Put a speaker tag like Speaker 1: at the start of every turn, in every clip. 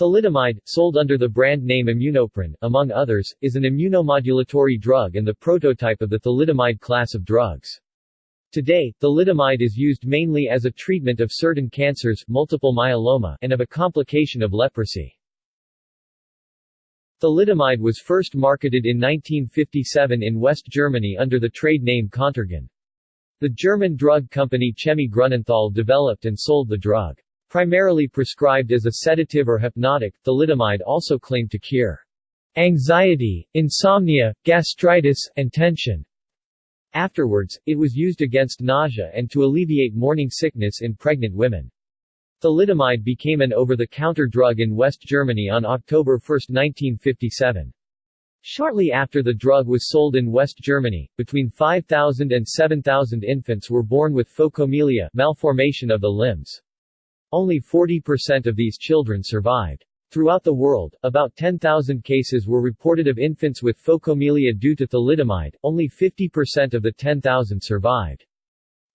Speaker 1: Thalidomide, sold under the brand name Immunoprin, among others, is an immunomodulatory drug and the prototype of the thalidomide class of drugs. Today, thalidomide is used mainly as a treatment of certain cancers, multiple myeloma, and of a complication of leprosy. Thalidomide was first marketed in 1957 in West Germany under the trade name Contergan. The German drug company Chemie Grunenthal developed and sold the drug. Primarily prescribed as a sedative or hypnotic, thalidomide also claimed to cure anxiety, insomnia, gastritis, and tension. Afterwards, it was used against nausea and to alleviate morning sickness in pregnant women. Thalidomide became an over-the-counter drug in West Germany on October 1, 1957. Shortly after the drug was sold in West Germany, between 5,000 and 7,000 infants were born with phocomelia malformation of the limbs. Only 40% of these children survived. Throughout the world, about 10,000 cases were reported of infants with phocomelia due to thalidomide, only 50% of the 10,000 survived.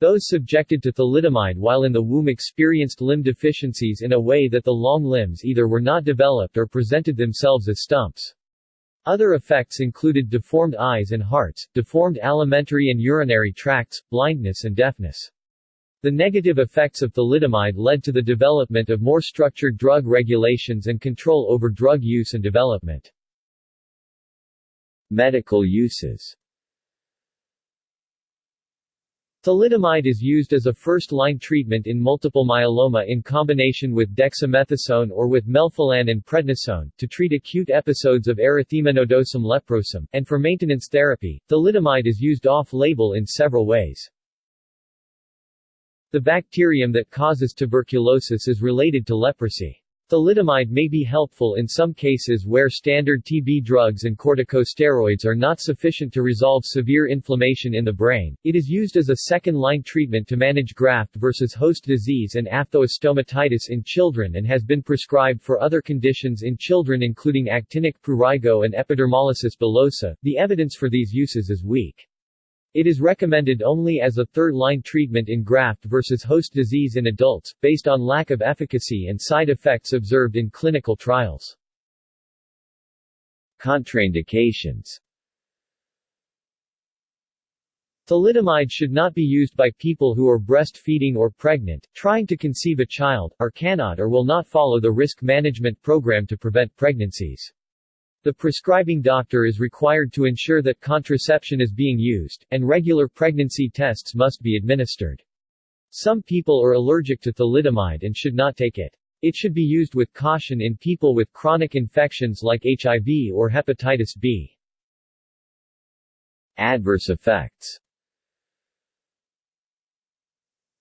Speaker 1: Those subjected to thalidomide while in the womb experienced limb deficiencies in a way that the long limbs either were not developed or presented themselves as stumps. Other effects included deformed eyes and hearts, deformed alimentary and urinary tracts, blindness and deafness. The negative effects of thalidomide led to the development of more structured drug regulations and control over drug use and development. Medical uses Thalidomide is used as a first-line treatment in multiple myeloma in combination with dexamethasone or with melphalan and prednisone, to treat acute episodes of erythema nodosum leprosum, and for maintenance therapy. Thalidomide is used off-label in several ways. The bacterium that causes tuberculosis is related to leprosy. Thalidomide may be helpful in some cases where standard TB drugs and corticosteroids are not sufficient to resolve severe inflammation in the brain. It is used as a second-line treatment to manage graft versus host disease and aphthostomatitis in children and has been prescribed for other conditions in children including actinic prurigo and epidermolysis bullosa. The evidence for these uses is weak. It is recommended only as a third-line treatment in graft versus host disease in adults, based on lack of efficacy and side effects observed in clinical trials. Contraindications Thalidomide should not be used by people who are breastfeeding or pregnant, trying to conceive a child, or cannot or will not follow the risk management program to prevent pregnancies. The prescribing doctor is required to ensure that contraception is being used, and regular pregnancy tests must be administered. Some people are allergic to thalidomide and should not take it. It should be used with caution in people with chronic infections like HIV or hepatitis B. Adverse effects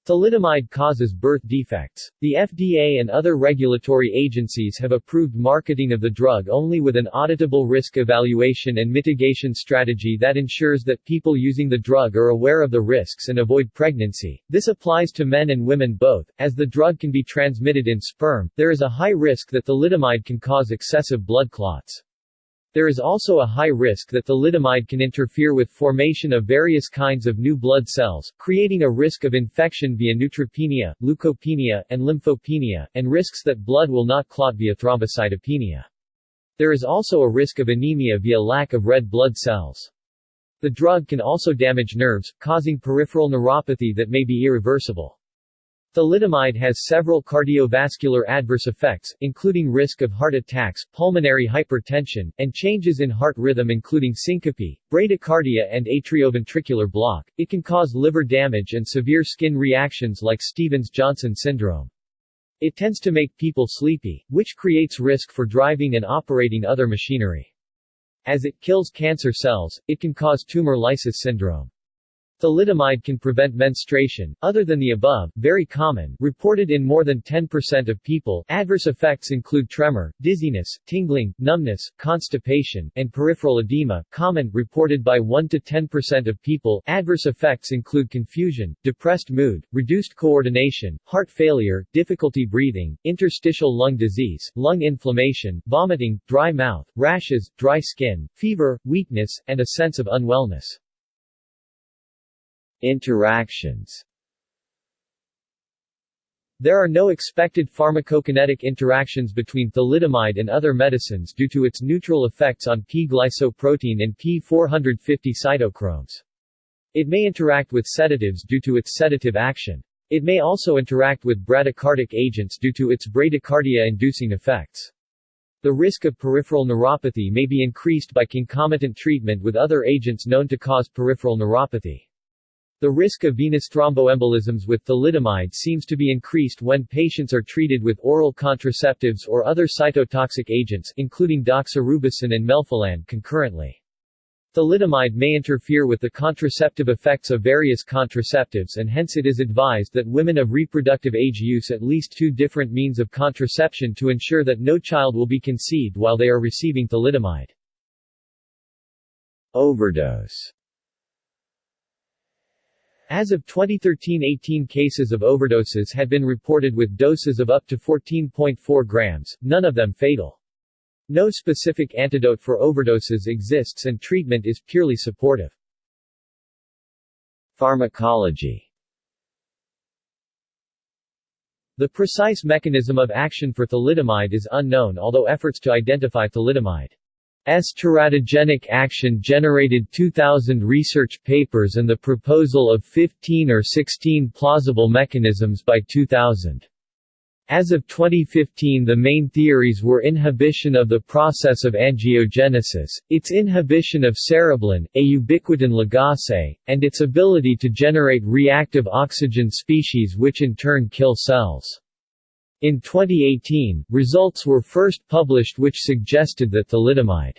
Speaker 1: Thalidomide causes birth defects. The FDA and other regulatory agencies have approved marketing of the drug only with an auditable risk evaluation and mitigation strategy that ensures that people using the drug are aware of the risks and avoid pregnancy. This applies to men and women both. As the drug can be transmitted in sperm, there is a high risk that thalidomide can cause excessive blood clots. There is also a high risk that thalidomide can interfere with formation of various kinds of new blood cells, creating a risk of infection via neutropenia, leukopenia, and lymphopenia, and risks that blood will not clot via thrombocytopenia. There is also a risk of anemia via lack of red blood cells. The drug can also damage nerves, causing peripheral neuropathy that may be irreversible. Thalidomide has several cardiovascular adverse effects, including risk of heart attacks, pulmonary hypertension, and changes in heart rhythm including syncope, bradycardia and atrioventricular block. It can cause liver damage and severe skin reactions like Stevens-Johnson syndrome. It tends to make people sleepy, which creates risk for driving and operating other machinery. As it kills cancer cells, it can cause tumor lysis syndrome. Thalidomide can prevent menstruation, other than the above, very common, reported in more than 10% of people. Adverse effects include tremor, dizziness, tingling, numbness, constipation, and peripheral edema, common, reported by 1 to 10% of people. Adverse effects include confusion, depressed mood, reduced coordination, heart failure, difficulty breathing, interstitial lung disease, lung inflammation, vomiting, dry mouth, rashes, dry skin, fever, weakness, and a sense of unwellness. Interactions There are no expected pharmacokinetic interactions between thalidomide and other medicines due to its neutral effects on P-glycoprotein and P450 cytochromes. It may interact with sedatives due to its sedative action. It may also interact with bradycardic agents due to its bradycardia-inducing effects. The risk of peripheral neuropathy may be increased by concomitant treatment with other agents known to cause peripheral neuropathy. The risk of venous thromboembolisms with thalidomide seems to be increased when patients are treated with oral contraceptives or other cytotoxic agents including doxorubicin and melphalan concurrently. Thalidomide may interfere with the contraceptive effects of various contraceptives and hence it is advised that women of reproductive age use at least two different means of contraception to ensure that no child will be conceived while they are receiving thalidomide. Overdose as of 2013 18 cases of overdoses had been reported with doses of up to 14.4 grams, none of them fatal. No specific antidote for overdoses exists and treatment is purely supportive. Pharmacology The precise mechanism of action for thalidomide is unknown although efforts to identify thalidomide S teratogenic action generated 2,000 research papers and the proposal of 15 or 16 plausible mechanisms by 2000. As of 2015 the main theories were inhibition of the process of angiogenesis, its inhibition of cereblin, a ubiquitin ligase, and its ability to generate reactive oxygen species which in turn kill cells. In 2018, results were first published which suggested that thalidomide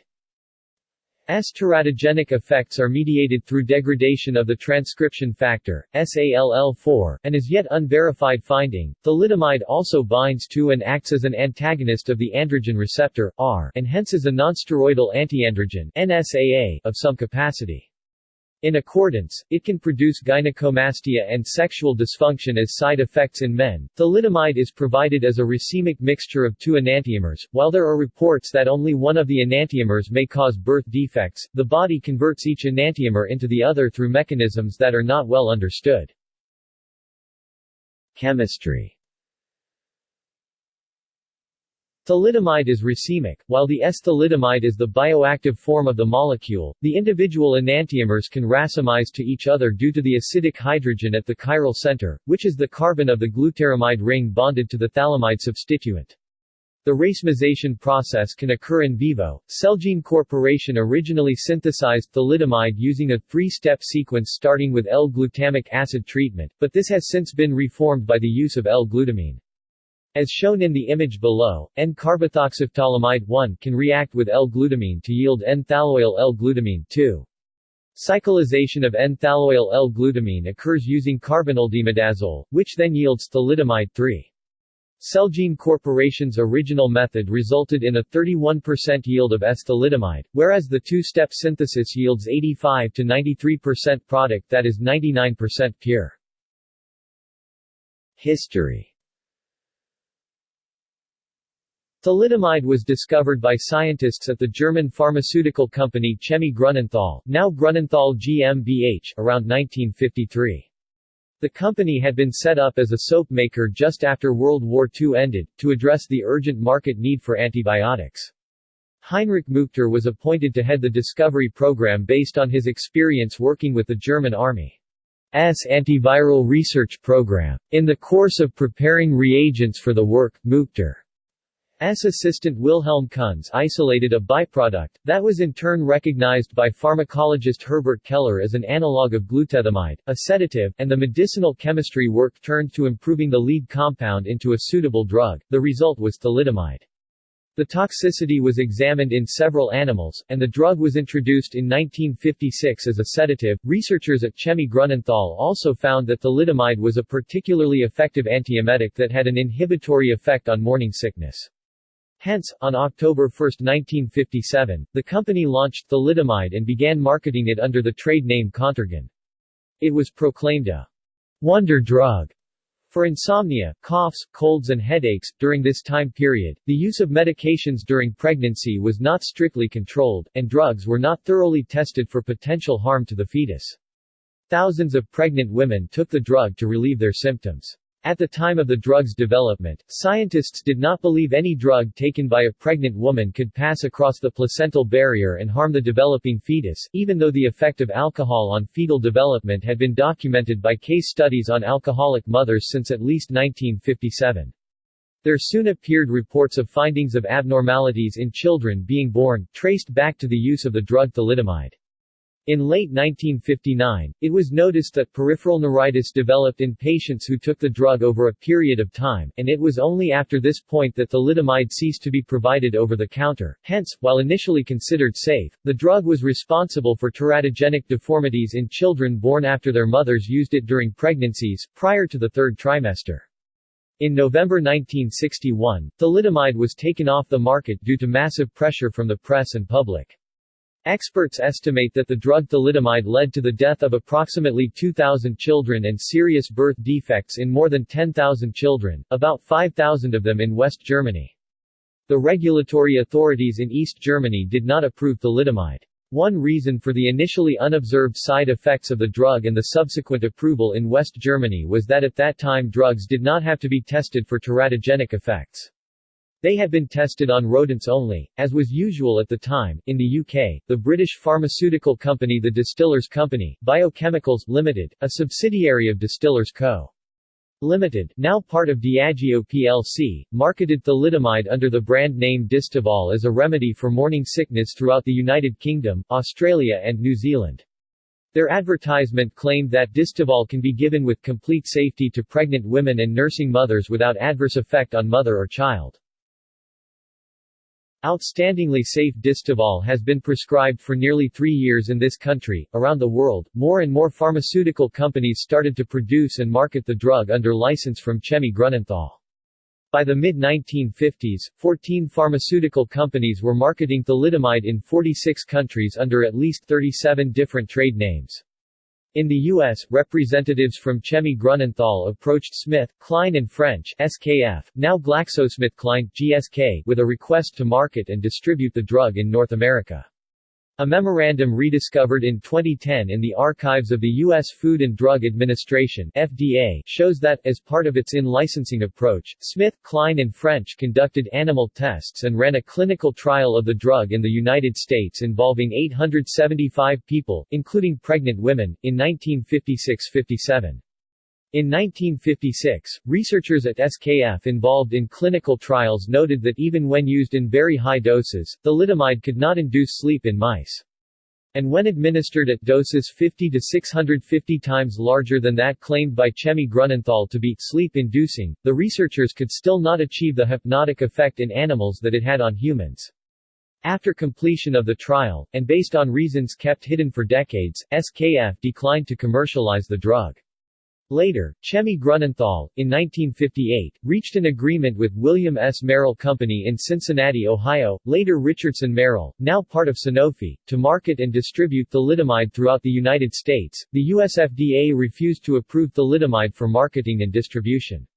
Speaker 1: teratogenic effects are mediated through degradation of the transcription factor, SALL4, and is yet unverified finding. Thalidomide also binds to and acts as an antagonist of the androgen receptor, R, and hence is a nonsteroidal antiandrogen, NSAA, of some capacity. In accordance, it can produce gynecomastia and sexual dysfunction as side effects in men. Thalidomide is provided as a racemic mixture of two enantiomers. While there are reports that only one of the enantiomers may cause birth defects, the body converts each enantiomer into the other through mechanisms that are not well understood. Chemistry Thalidomide is racemic, while the S-thalidomide is the bioactive form of the molecule. The individual enantiomers can racemize to each other due to the acidic hydrogen at the chiral center, which is the carbon of the glutaramide ring bonded to the phthalimide substituent. The racemization process can occur in vivo. Celgene Corporation originally synthesized thalidomide using a three-step sequence starting with L-glutamic acid treatment, but this has since been reformed by the use of L-glutamine. As shown in the image below, N-carbethoxyphthaliamide 1 can react with L-glutamine to yield N-thaloyl L-glutamine 2. Cyclization of N-thaloyl L-glutamine occurs using carbonyldimidazole, which then yields thalidomide 3. Celgene Corporation's original method resulted in a 31% yield of S-thalidomide, whereas the two-step synthesis yields 85 to 93% product that is 99% pure. History Thalidomide was discovered by scientists at the German pharmaceutical company Chemie Grunenthal, now Grunenthal GmbH, around 1953. The company had been set up as a soap maker just after World War II ended, to address the urgent market need for antibiotics. Heinrich Muchter was appointed to head the discovery program based on his experience working with the German Army. S antiviral research program. In the course of preparing reagents for the work, Muchter S assistant Wilhelm Kunz isolated a byproduct, that was in turn recognized by pharmacologist Herbert Keller as an analog of glutethamide, a sedative, and the medicinal chemistry work turned to improving the lead compound into a suitable drug, the result was thalidomide. The toxicity was examined in several animals, and the drug was introduced in 1956 as a sedative. Researchers at Chemie Grunenthal also found that thalidomide was a particularly effective antiemetic that had an inhibitory effect on morning sickness. Hence, on October 1, 1957, the company launched thalidomide and began marketing it under the trade name Contergan. It was proclaimed a wonder drug for insomnia, coughs, colds and headaches. During this time period, the use of medications during pregnancy was not strictly controlled, and drugs were not thoroughly tested for potential harm to the fetus. Thousands of pregnant women took the drug to relieve their symptoms. At the time of the drug's development, scientists did not believe any drug taken by a pregnant woman could pass across the placental barrier and harm the developing fetus, even though the effect of alcohol on fetal development had been documented by case studies on alcoholic mothers since at least 1957. There soon appeared reports of findings of abnormalities in children being born, traced back to the use of the drug thalidomide. In late 1959, it was noticed that peripheral neuritis developed in patients who took the drug over a period of time, and it was only after this point that thalidomide ceased to be provided over the counter. Hence, while initially considered safe, the drug was responsible for teratogenic deformities in children born after their mothers used it during pregnancies, prior to the third trimester. In November 1961, thalidomide was taken off the market due to massive pressure from the press and public. Experts estimate that the drug thalidomide led to the death of approximately 2,000 children and serious birth defects in more than 10,000 children, about 5,000 of them in West Germany. The regulatory authorities in East Germany did not approve thalidomide. One reason for the initially unobserved side effects of the drug and the subsequent approval in West Germany was that at that time drugs did not have to be tested for teratogenic effects. They had been tested on rodents only, as was usual at the time. In the UK, the British pharmaceutical company The Distillers Company, Biochemicals Limited, a subsidiary of Distillers Co. Limited, now part of Diageo plc, marketed thalidomide under the brand name Distaval as a remedy for morning sickness throughout the United Kingdom, Australia and New Zealand. Their advertisement claimed that Distaval can be given with complete safety to pregnant women and nursing mothers without adverse effect on mother or child. Outstandingly safe Distaval has been prescribed for nearly three years in this country. Around the world, more and more pharmaceutical companies started to produce and market the drug under license from Chemie Grunenthal. By the mid-1950s, 14 pharmaceutical companies were marketing thalidomide in 46 countries under at least 37 different trade names. In the U.S., representatives from Chemie Grunenthal approached Smith, Kline and French SKF, now GlaxoSmithKline, GSK, with a request to market and distribute the drug in North America. A memorandum rediscovered in 2010 in the archives of the U.S. Food and Drug Administration FDA shows that, as part of its in-licensing approach, Smith, Kline and French conducted animal tests and ran a clinical trial of the drug in the United States involving 875 people, including pregnant women, in 1956–57. In 1956, researchers at SKF involved in clinical trials noted that even when used in very high doses, thalidomide could not induce sleep in mice. And when administered at doses 50 to 650 times larger than that claimed by Chemie Grunenthal to be sleep-inducing, the researchers could still not achieve the hypnotic effect in animals that it had on humans. After completion of the trial, and based on reasons kept hidden for decades, SKF declined to commercialize the drug. Later, Chemie Grunenthal, in 1958, reached an agreement with William S. Merrill Company in Cincinnati, Ohio, later Richardson Merrill, now part of Sanofi, to market and distribute thalidomide throughout the United States. The US FDA refused to approve thalidomide for marketing and distribution.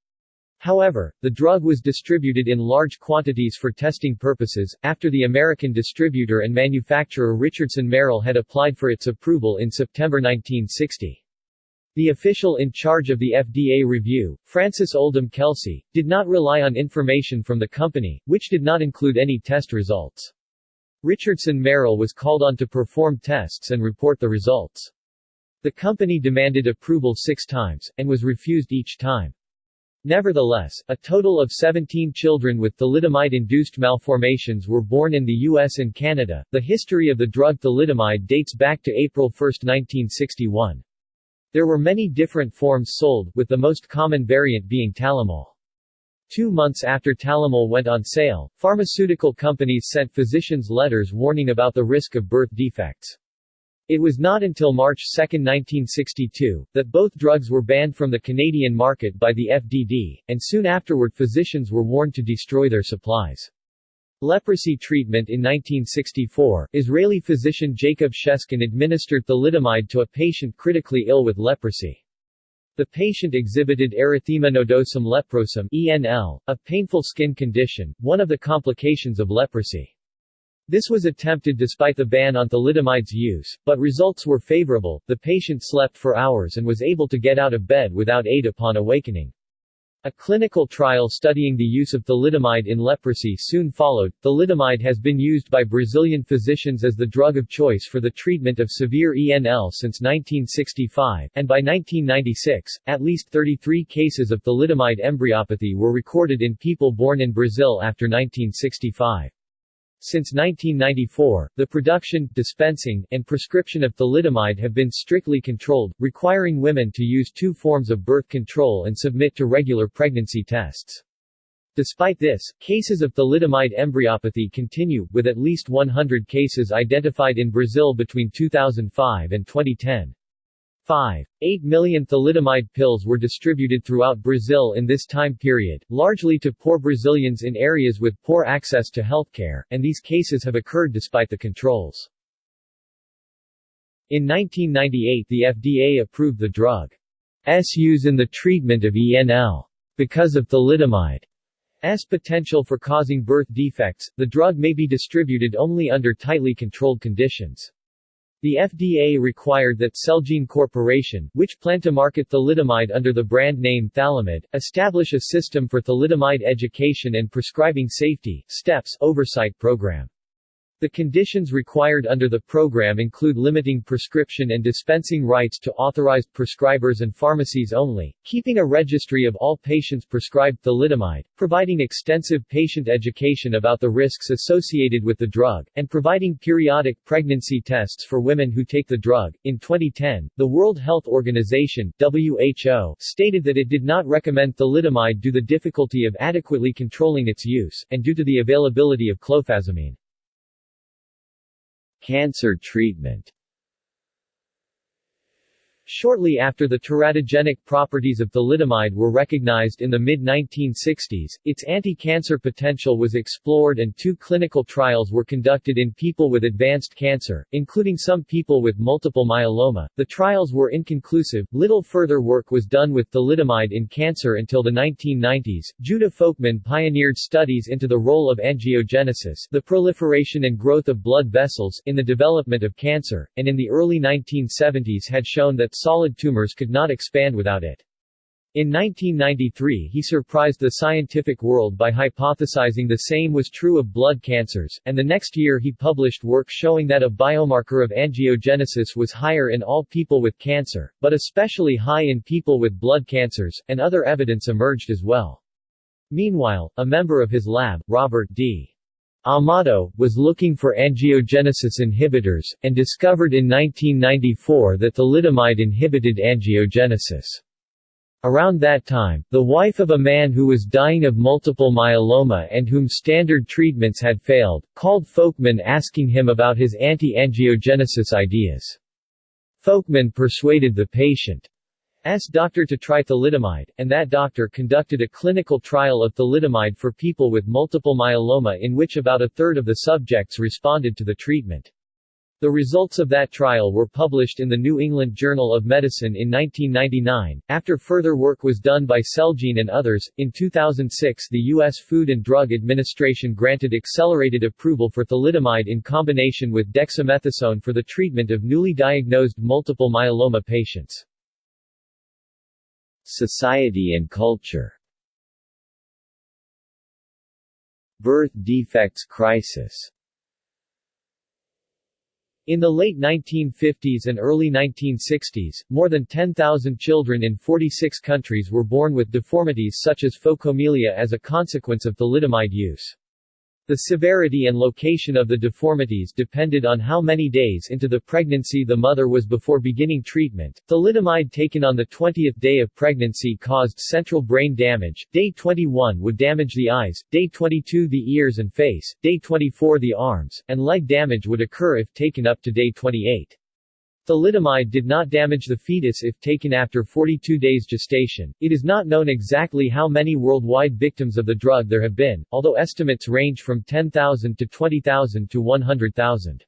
Speaker 1: However, the drug was distributed in large quantities for testing purposes, after the American distributor and manufacturer Richardson Merrill had applied for its approval in September 1960. The official in charge of the FDA review, Francis Oldham Kelsey, did not rely on information from the company, which did not include any test results. Richardson Merrill was called on to perform tests and report the results. The company demanded approval six times, and was refused each time. Nevertheless, a total of 17 children with thalidomide-induced malformations were born in the U.S. and Canada. The history of the drug thalidomide dates back to April 1, 1961. There were many different forms sold, with the most common variant being Talimol. Two months after Talimol went on sale, pharmaceutical companies sent physicians letters warning about the risk of birth defects. It was not until March 2, 1962, that both drugs were banned from the Canadian market by the FDD, and soon afterward physicians were warned to destroy their supplies. Leprosy treatment In 1964, Israeli physician Jacob Sheskin administered thalidomide to a patient critically ill with leprosy. The patient exhibited erythema nodosum leprosum ENL, a painful skin condition, one of the complications of leprosy. This was attempted despite the ban on thalidomide's use, but results were favorable, the patient slept for hours and was able to get out of bed without aid upon awakening. A clinical trial studying the use of thalidomide in leprosy soon followed. Thalidomide has been used by Brazilian physicians as the drug of choice for the treatment of severe ENL since 1965, and by 1996, at least 33 cases of thalidomide embryopathy were recorded in people born in Brazil after 1965. Since 1994, the production, dispensing, and prescription of thalidomide have been strictly controlled, requiring women to use two forms of birth control and submit to regular pregnancy tests. Despite this, cases of thalidomide embryopathy continue, with at least 100 cases identified in Brazil between 2005 and 2010. 5. 8 million thalidomide pills were distributed throughout Brazil in this time period, largely to poor Brazilians in areas with poor access to healthcare, and these cases have occurred despite the controls. In 1998 the FDA approved the drug's use in the treatment of ENL. Because of thalidomide thalidomide's potential for causing birth defects, the drug may be distributed only under tightly controlled conditions. The FDA required that Celgene Corporation, which planned to market thalidomide under the brand name Thalamid, establish a system for thalidomide education and prescribing safety steps oversight program. The conditions required under the program include limiting prescription and dispensing rights to authorized prescribers and pharmacies only, keeping a registry of all patients prescribed thalidomide, providing extensive patient education about the risks associated with the drug, and providing periodic pregnancy tests for women who take the drug. In 2010, the World Health Organization (WHO) stated that it did not recommend thalidomide due to the difficulty of adequately controlling its use, and due to the availability of clofazimine. Cancer treatment Shortly after the teratogenic properties of thalidomide were recognized in the mid-1960s, its anti-cancer potential was explored and two clinical trials were conducted in people with advanced cancer, including some people with multiple myeloma. The trials were inconclusive, little further work was done with thalidomide in cancer until the 1990s. Judah Folkman pioneered studies into the role of angiogenesis the proliferation and growth of blood vessels in the development of cancer, and in the early 1970s had shown that solid tumors could not expand without it. In 1993 he surprised the scientific world by hypothesizing the same was true of blood cancers, and the next year he published work showing that a biomarker of angiogenesis was higher in all people with cancer, but especially high in people with blood cancers, and other evidence emerged as well. Meanwhile, a member of his lab, Robert D. Amato, was looking for angiogenesis inhibitors, and discovered in 1994 that thalidomide inhibited angiogenesis. Around that time, the wife of a man who was dying of multiple myeloma and whom standard treatments had failed, called Folkman asking him about his anti-angiogenesis ideas. Folkman persuaded the patient S doctor to try thalidomide, and that doctor conducted a clinical trial of thalidomide for people with multiple myeloma in which about a third of the subjects responded to the treatment. The results of that trial were published in the New England Journal of Medicine in 1999. After further work was done by Celgene and others, in 2006 the U.S. Food and Drug Administration granted accelerated approval for thalidomide in combination with dexamethasone for the treatment of newly diagnosed multiple myeloma patients. Society and culture Birth defects crisis in the late 1950s and early 1960s, more than 10,000 children in 46 countries were born with deformities such as phocomelia as a consequence of thalidomide use. The severity and location of the deformities depended on how many days into the pregnancy the mother was before beginning treatment. Thalidomide taken on the 20th day of pregnancy caused central brain damage. Day 21 would damage the eyes, day 22 the ears and face, day 24 the arms, and leg damage would occur if taken up to day 28. Thalidomide did not damage the fetus if taken after 42 days gestation. It is not known exactly how many worldwide victims of the drug there have been, although estimates range from 10,000 to 20,000 to 100,000.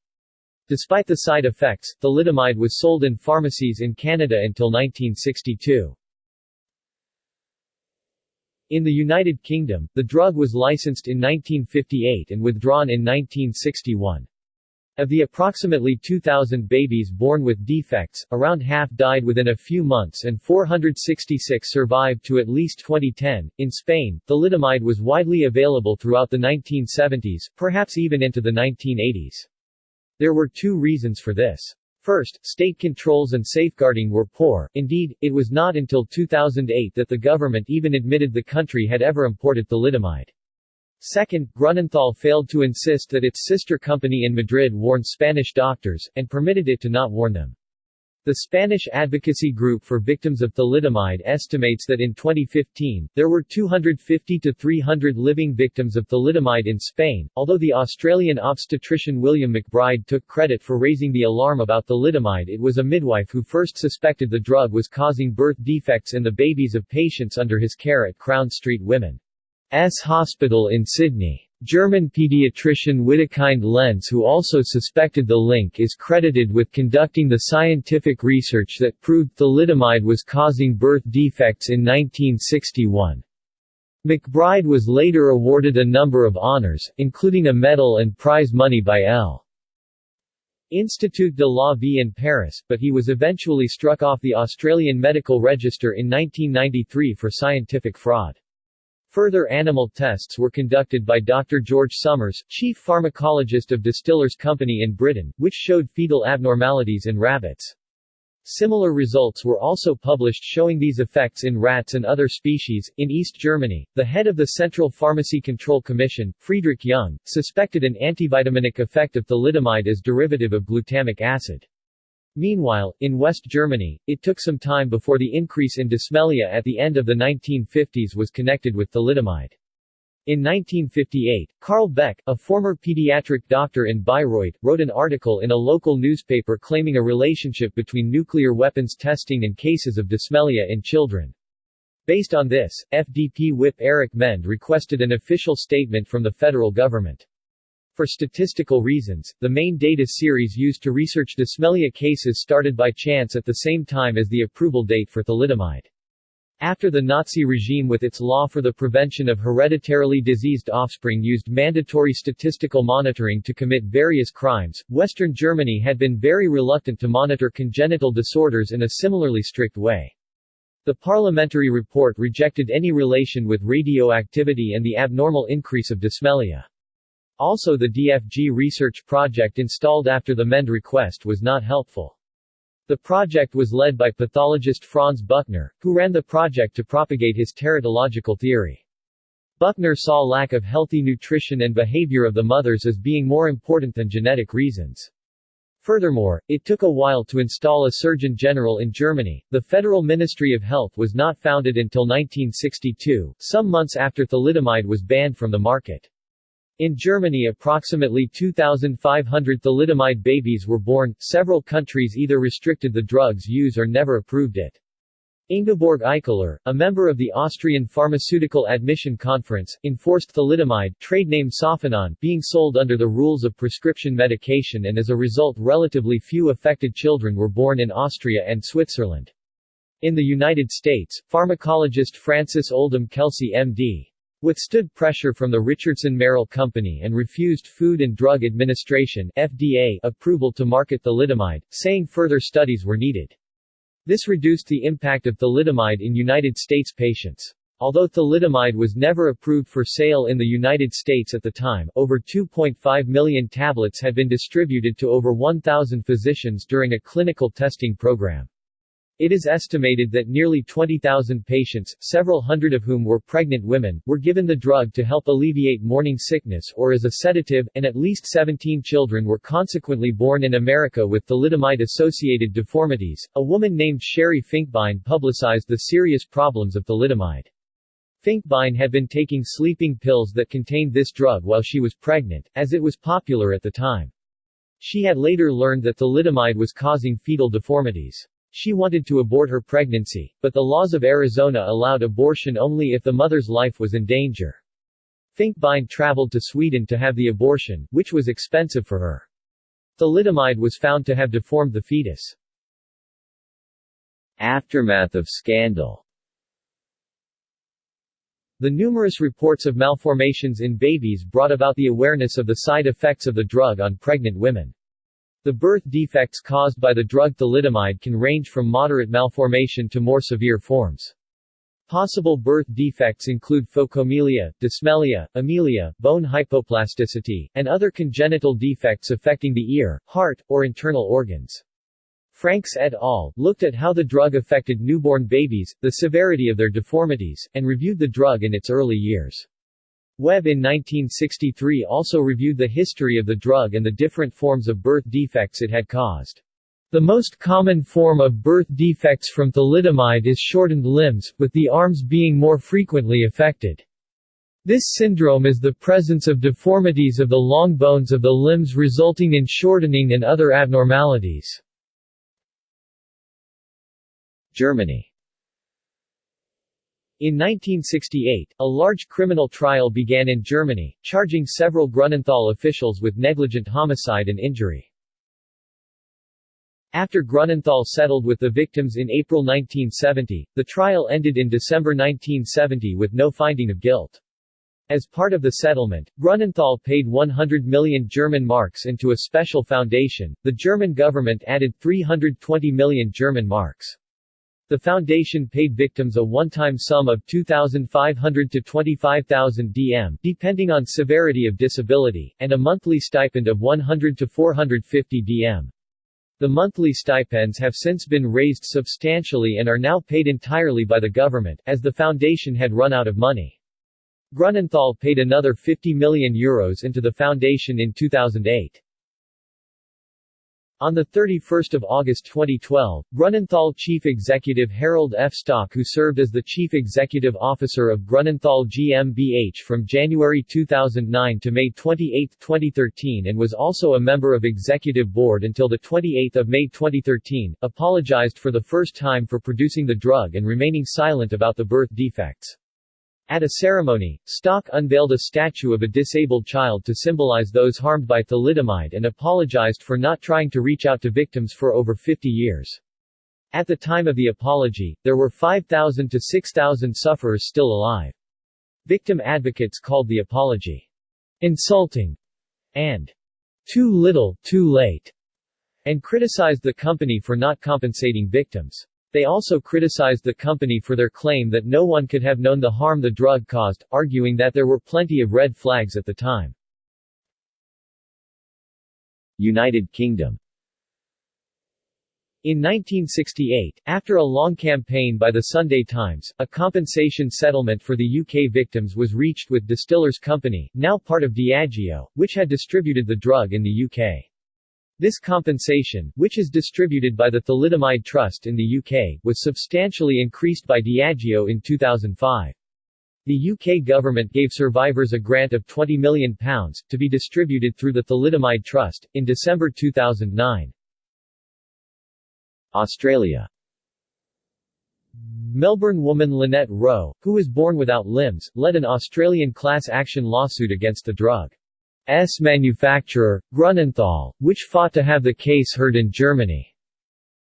Speaker 1: Despite the side effects, thalidomide was sold in pharmacies in Canada until 1962. In the United Kingdom, the drug was licensed in 1958 and withdrawn in 1961. Of the approximately 2,000 babies born with defects, around half died within a few months and 466 survived to at least 2010. In Spain, thalidomide was widely available throughout the 1970s, perhaps even into the 1980s. There were two reasons for this. First, state controls and safeguarding were poor, indeed, it was not until 2008 that the government even admitted the country had ever imported thalidomide. Second, Grunenthal failed to insist that its sister company in Madrid warn Spanish doctors, and permitted it to not warn them. The Spanish Advocacy Group for Victims of Thalidomide estimates that in 2015, there were 250 to 300 living victims of thalidomide in Spain, although the Australian obstetrician William McBride took credit for raising the alarm about thalidomide it was a midwife who first suspected the drug was causing birth defects in the babies of patients under his care at Crown Street Women. S. Hospital in Sydney. German pediatrician Wittekind Lenz who also suspected the link is credited with conducting the scientific research that proved thalidomide was causing birth defects in 1961. McBride was later awarded a number of honors, including a medal and prize money by L. Institut de la Vie in Paris, but he was eventually struck off the Australian Medical Register in 1993 for scientific fraud. Further animal tests were conducted by Dr. George Summers, chief pharmacologist of Distillers Company in Britain, which showed fetal abnormalities in rabbits. Similar results were also published showing these effects in rats and other species. In East Germany, the head of the Central Pharmacy Control Commission, Friedrich Jung, suspected an antivitaminic effect of thalidomide as derivative of glutamic acid. Meanwhile, in West Germany, it took some time before the increase in dysmelia at the end of the 1950s was connected with thalidomide. In 1958, Carl Beck, a former pediatric doctor in Bayreuth, wrote an article in a local newspaper claiming a relationship between nuclear weapons testing and cases of dysmelia in children. Based on this, FDP whip Eric Mend requested an official statement from the federal government. For statistical reasons, the main data series used to research dysmelia cases started by chance at the same time as the approval date for thalidomide. After the Nazi regime with its law for the prevention of hereditarily diseased offspring used mandatory statistical monitoring to commit various crimes, Western Germany had been very reluctant to monitor congenital disorders in a similarly strict way. The parliamentary report rejected any relation with radioactivity and the abnormal increase of dysmelia. Also the DFG research project installed after the MEND request was not helpful. The project was led by pathologist Franz Buckner, who ran the project to propagate his teratological theory. Buckner saw lack of healthy nutrition and behavior of the mothers as being more important than genetic reasons. Furthermore, it took a while to install a Surgeon General in Germany. The Federal Ministry of Health was not founded until 1962, some months after thalidomide was banned from the market. In Germany approximately 2,500 thalidomide babies were born, several countries either restricted the drug's use or never approved it. Ingeborg Eichler, a member of the Austrian Pharmaceutical Admission Conference, enforced thalidomide trade name Sofenon being sold under the rules of prescription medication and as a result relatively few affected children were born in Austria and Switzerland. In the United States, pharmacologist Francis Oldham Kelsey M.D withstood pressure from the Richardson Merrill Company and refused Food and Drug Administration FDA approval to market thalidomide, saying further studies were needed. This reduced the impact of thalidomide in United States patients. Although thalidomide was never approved for sale in the United States at the time, over 2.5 million tablets had been distributed to over 1,000 physicians during a clinical testing program. It is estimated that nearly 20,000 patients, several hundred of whom were pregnant women, were given the drug to help alleviate morning sickness or as a sedative, and at least 17 children were consequently born in America with thalidomide-associated deformities. A woman named Sherry Finkbein publicized the serious problems of thalidomide. Finkbein had been taking sleeping pills that contained this drug while she was pregnant, as it was popular at the time. She had later learned that thalidomide was causing fetal deformities. She wanted to abort her pregnancy, but the laws of Arizona allowed abortion only if the mother's life was in danger. Finkbein traveled to Sweden to have the abortion, which was expensive for her. Thalidomide was found to have deformed the fetus. Aftermath of scandal The numerous reports of malformations in babies brought about the awareness of the side effects of the drug on pregnant women. The birth defects caused by the drug thalidomide can range from moderate malformation to more severe forms. Possible birth defects include phocomelia, dysmelia, amelia, bone hypoplasticity, and other congenital defects affecting the ear, heart, or internal organs. Franks et al. looked at how the drug affected newborn babies, the severity of their deformities, and reviewed the drug in its early years. Webb in 1963 also reviewed the history of the drug and the different forms of birth defects it had caused. The most common form of birth defects from thalidomide is shortened limbs, with the arms being more frequently affected. This syndrome is the presence of deformities of the long bones of the limbs resulting in shortening and other abnormalities.
Speaker 2: Germany
Speaker 1: in 1968, a large criminal trial began in Germany, charging several Grunenthal officials with negligent homicide and injury. After Grunenthal settled with the victims in April 1970, the trial ended in December 1970 with no finding of guilt. As part of the settlement, Grunenthal paid 100 million German marks into a special foundation. The German government added 320 million German marks. The foundation paid victims a one-time sum of 2,500 to 25,000 DM depending on severity of disability, and a monthly stipend of 100 to 450 DM. The monthly stipends have since been raised substantially and are now paid entirely by the government, as the foundation had run out of money. Grunenthal paid another 50 million euros into the foundation in 2008. On 31 August 2012, Grunenthal chief executive Harold F. Stock who served as the chief executive officer of Grunenthal GmbH from January 2009 to May 28, 2013 and was also a member of executive board until 28 May 2013, apologized for the first time for producing the drug and remaining silent about the birth defects. At a ceremony, Stock unveiled a statue of a disabled child to symbolize those harmed by thalidomide and apologized for not trying to reach out to victims for over 50 years. At the time of the apology, there were 5,000 to 6,000 sufferers still alive. Victim advocates called the apology insulting and too little, too late, and criticized the company for not compensating victims. They also criticized the company for their claim that no one could have known the harm the drug caused, arguing that there were plenty of red flags at the time.
Speaker 2: United Kingdom
Speaker 1: in 1968, after a long campaign by the Sunday Times, a compensation settlement for the UK victims was reached with Distillers Company, now part of Diageo, which had distributed the drug in the UK. This compensation, which is distributed by the Thalidomide Trust in the UK, was substantially increased by Diageo in 2005. The UK government gave survivors a grant of £20 million, to be distributed through the Thalidomide Trust, in December 2009.
Speaker 2: Australia
Speaker 1: Melbourne woman Lynette Rowe, who was born without limbs, led an Australian class action lawsuit against the drug. S manufacturer, Grunenthal, which fought to have the case heard in Germany.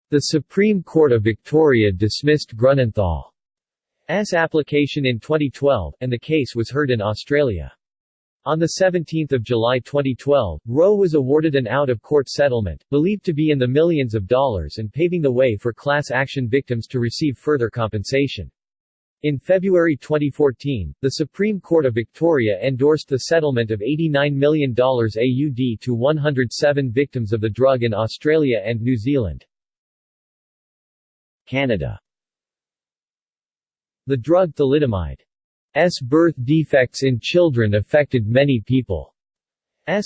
Speaker 1: The Supreme Court of Victoria dismissed Grunenthal's application in 2012, and the case was heard in Australia. On 17 July 2012, Rowe was awarded an out-of-court settlement, believed to be in the millions of dollars and paving the way for class action victims to receive further compensation. In February 2014, the Supreme Court of Victoria endorsed the settlement of $89 million AUD to 107 victims of the drug in Australia and New Zealand.
Speaker 2: Canada
Speaker 1: The drug thalidomide's birth defects in children affected many people's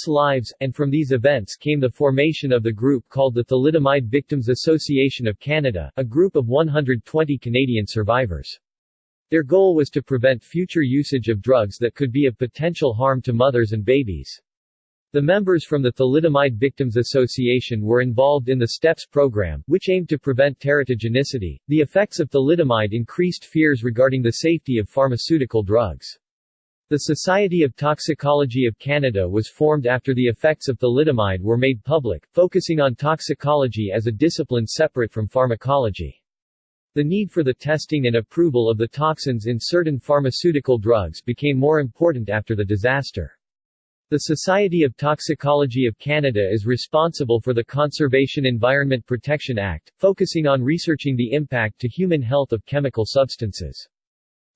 Speaker 1: lives, and from these events came the formation of the group called the Thalidomide Victims Association of Canada, a group of 120 Canadian survivors. Their goal was to prevent future usage of drugs that could be of potential harm to mothers and babies. The members from the Thalidomide Victims Association were involved in the STEPS program, which aimed to prevent teratogenicity. The effects of thalidomide increased fears regarding the safety of pharmaceutical drugs. The Society of Toxicology of Canada was formed after the effects of thalidomide were made public, focusing on toxicology as a discipline separate from pharmacology. The need for the testing and approval of the toxins in certain pharmaceutical drugs became more important after the disaster. The Society of Toxicology of Canada is responsible for the Conservation Environment Protection Act, focusing on researching the impact to human health of chemical substances.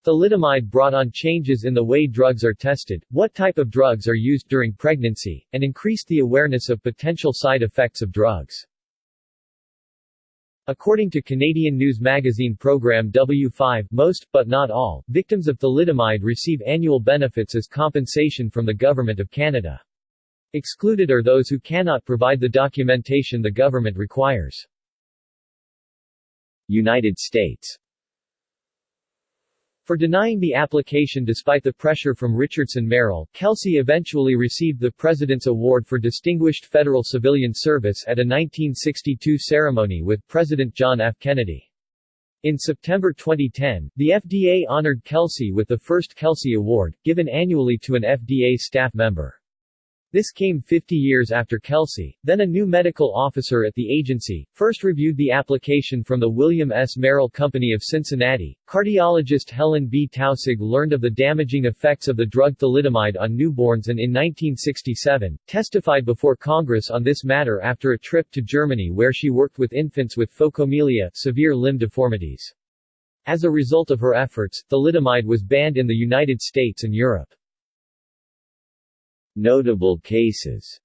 Speaker 1: Thalidomide brought on changes in the way drugs are tested, what type of drugs are used during pregnancy, and increased the awareness of potential side effects of drugs. According to Canadian news magazine program W5, most, but not all, victims of thalidomide receive annual benefits as compensation from the Government of Canada. Excluded are those who cannot provide the documentation the government requires.
Speaker 2: United States
Speaker 1: for denying the application despite the pressure from Richardson Merrell, Kelsey eventually received the President's Award for Distinguished Federal Civilian Service at a 1962 ceremony with President John F. Kennedy. In September 2010, the FDA honored Kelsey with the first Kelsey Award, given annually to an FDA staff member. This came 50 years after Kelsey, then a new medical officer at the agency, first reviewed the application from the William S. Merrell Company of Cincinnati. Cardiologist Helen B. Taussig learned of the damaging effects of the drug thalidomide on newborns and in 1967, testified before Congress on this matter after a trip to Germany where she worked with infants with phocomelia severe limb deformities. As a result of her efforts, thalidomide was banned in the United States and Europe.
Speaker 2: Notable cases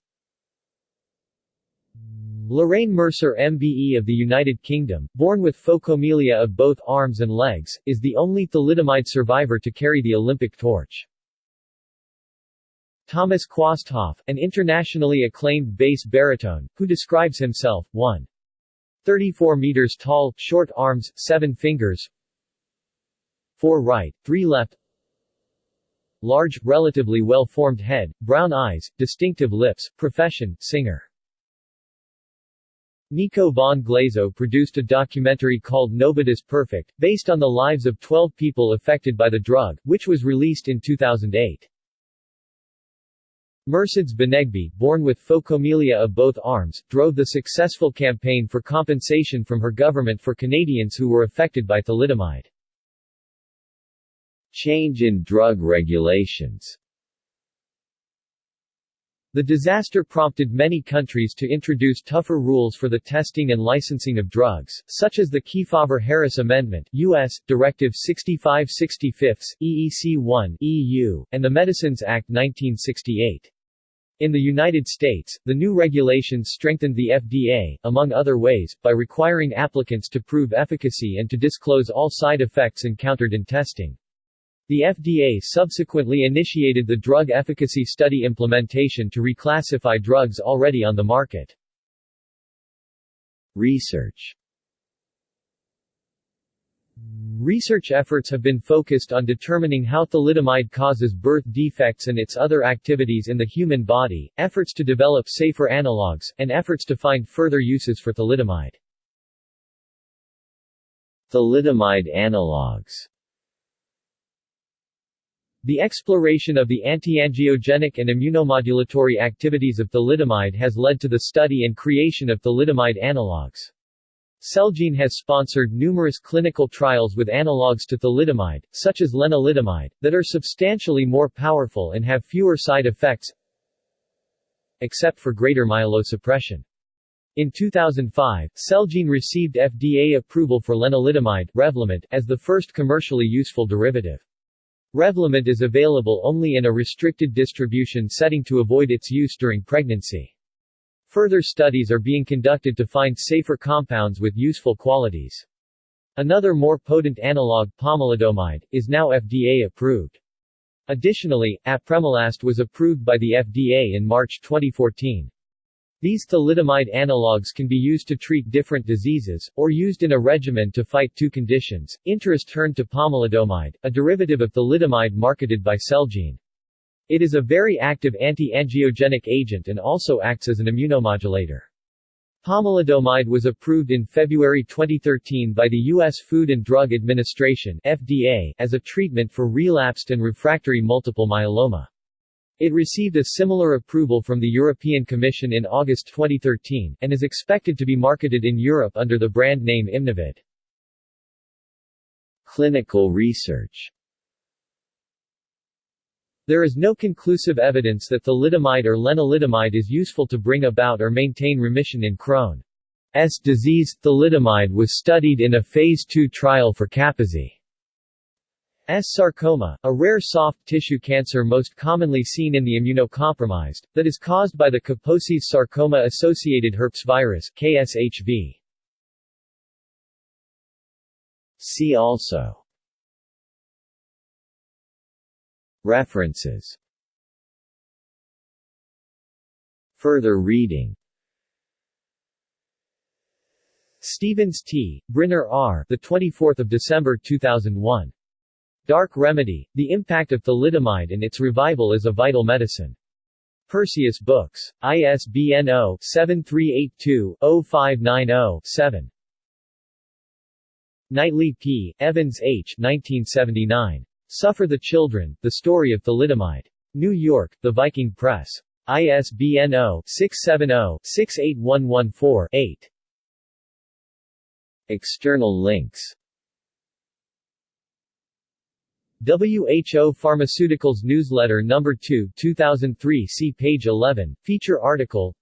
Speaker 1: Lorraine Mercer MBE of the United Kingdom, born with phocomelia of both arms and legs, is the only thalidomide survivor to carry the Olympic torch. Thomas Quasthoff, an internationally acclaimed bass baritone, who describes himself, 1. 34 meters tall, short arms, 7 fingers, 4 right, 3 left, large, relatively well-formed head, brown eyes, distinctive lips, profession, singer. Nico von Glasow produced a documentary called Nobody's Perfect, based on the lives of 12 people affected by the drug, which was released in 2008. Mercedes Benegbi, born with phocomelia of both arms, drove the successful campaign for compensation from her government for Canadians who were affected by thalidomide.
Speaker 2: Change in drug regulations
Speaker 1: The disaster prompted many countries to introduce tougher rules for the testing and licensing of drugs, such as the Kefauver-Harris Amendment U.S. Directive 6565, EEC-1 EU, and the Medicines Act 1968. In the United States, the new regulations strengthened the FDA, among other ways, by requiring applicants to prove efficacy and to disclose all side effects encountered in testing. The FDA subsequently initiated the drug efficacy study implementation to reclassify drugs already on the market.
Speaker 2: Research
Speaker 1: Research efforts have been focused on determining how thalidomide causes birth defects and its other activities in the human body, efforts to develop safer analogs, and efforts to find further uses for thalidomide.
Speaker 2: Thalidomide analogs
Speaker 1: the exploration of the antiangiogenic and immunomodulatory activities of thalidomide has led to the study and creation of thalidomide analogs. Celgene has sponsored numerous clinical trials with analogs to thalidomide, such as lenalidomide, that are substantially more powerful and have fewer side effects except for greater myelosuppression. In 2005, Celgene received FDA approval for lenalidomide Revlimid as the first commercially useful derivative. Revlimid is available only in a restricted distribution setting to avoid its use during pregnancy. Further studies are being conducted to find safer compounds with useful qualities. Another more potent analog, pomalidomide, is now FDA approved. Additionally, apremilast was approved by the FDA in March 2014. These thalidomide analogues can be used to treat different diseases, or used in a regimen to fight two conditions. Interest turned to pomalidomide, a derivative of thalidomide marketed by Celgene. It is a very active anti-angiogenic agent and also acts as an immunomodulator. Pomalidomide was approved in February 2013 by the U.S. Food and Drug Administration FDA as a treatment for relapsed and refractory multiple myeloma. It received a similar approval from the European Commission in August 2013, and is expected to be marketed in Europe under the brand name Imnovid.
Speaker 2: Clinical research
Speaker 1: There is no conclusive evidence that thalidomide or lenalidomide is useful to bring about or maintain remission in Crohn's disease. Thalidomide was studied in a phase II trial for Kaposi. S. sarcoma, a rare soft tissue cancer most commonly seen in the immunocompromised, that is caused by the Kaposi's sarcoma-associated herpes virus KSHV.
Speaker 2: See also References Further reading
Speaker 1: Stephens T. Brynner R. The 24th of December 2001. Dark Remedy: The Impact of Thalidomide and Its Revival as a Vital Medicine. Perseus Books. ISBN 0-7382-0590-7. Knightley P., Evans H. 1979. Suffer the Children, The Story of Thalidomide. New York, The Viking Press. ISBN 0-670-68114-8.
Speaker 2: External links
Speaker 1: WHO Pharmaceuticals Newsletter No. 2 2003 See page 11, feature article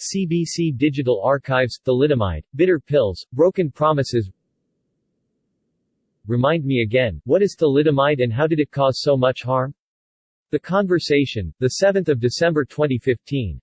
Speaker 1: CBC Digital Archives, Thalidomide, Bitter Pills, Broken Promises Remind me again, what is thalidomide and how did it cause so much harm? The Conversation, 7 December 2015.